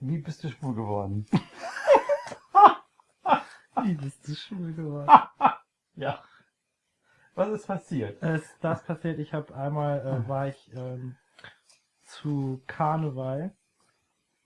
Wie bist du schwul geworden? Wie bist du schwul geworden? ja. Was ist passiert? Es, das passiert, ich habe einmal, äh, war ich ähm, zu Karneval,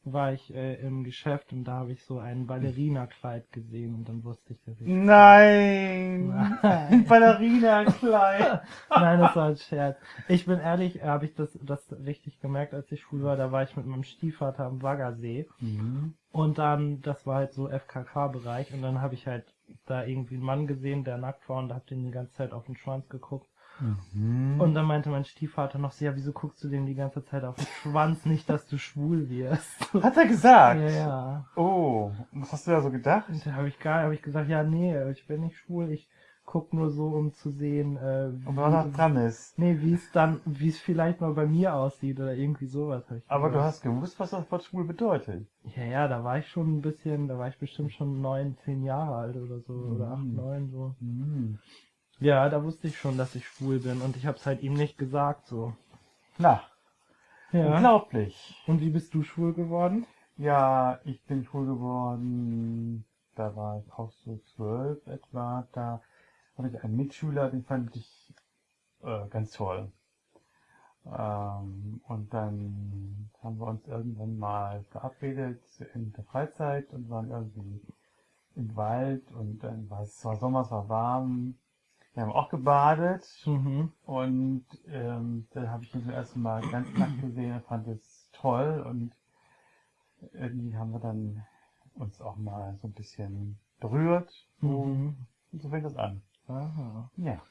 war ich äh, im Geschäft und da habe ich so ein Ballerina-Kleid gesehen und dann wusste ich, dass ich... Nein! Nein. Ein Ballerina-Kleid! Nein, das war ein Scherz. Ich bin ehrlich, habe ich das, das richtig gemerkt, als ich schwul war. Da war ich mit meinem Stiefvater am Waggersee. Mhm. Und dann, das war halt so FKK-Bereich. Und dann habe ich halt da irgendwie einen Mann gesehen, der nackt war und hab den die ganze Zeit auf den Schwanz geguckt. Mhm. Und dann meinte mein Stiefvater noch so, ja, wieso guckst du dem die ganze Zeit auf den Schwanz? Nicht, dass du schwul wirst. Hat er gesagt? ja, ja. Oh, was hast du da so gedacht? Und da habe ich gar, habe ich gesagt, ja, nee, ich bin nicht schwul. Ich guck nur so, um zu sehen, äh, was da dran ist. Nee, wie es dann, wie es vielleicht mal bei mir aussieht oder irgendwie sowas. Hab ich Aber du hast gewusst, was das Wort schwul bedeutet. Ja, ja, da war ich schon ein bisschen, da war ich bestimmt schon neun, zehn Jahre alt oder so, oder acht, Mhm. neun, so. Mhm. Ja, da wusste ich schon, dass ich schwul bin und ich hab's halt ihm nicht gesagt, so. Na, Ja. unglaublich. Und wie bist du schwul geworden? Ja, ich bin schwul geworden, da war ich auch so zwölf etwa, da hatte ich einen Mitschüler, den fand ich äh, ganz toll. Ähm, und dann haben wir uns irgendwann mal verabredet in der Freizeit und waren irgendwie im Wald und dann war es war Sommer, es war warm. Wir haben auch gebadet Mhm. und ähm, dann habe ich ihn zum ersten Mal ganz nackt gesehen und fand es toll und irgendwie haben wir dann uns auch mal so ein bisschen berührt. So, Mhm. und so fängt das an. Aha. Ja.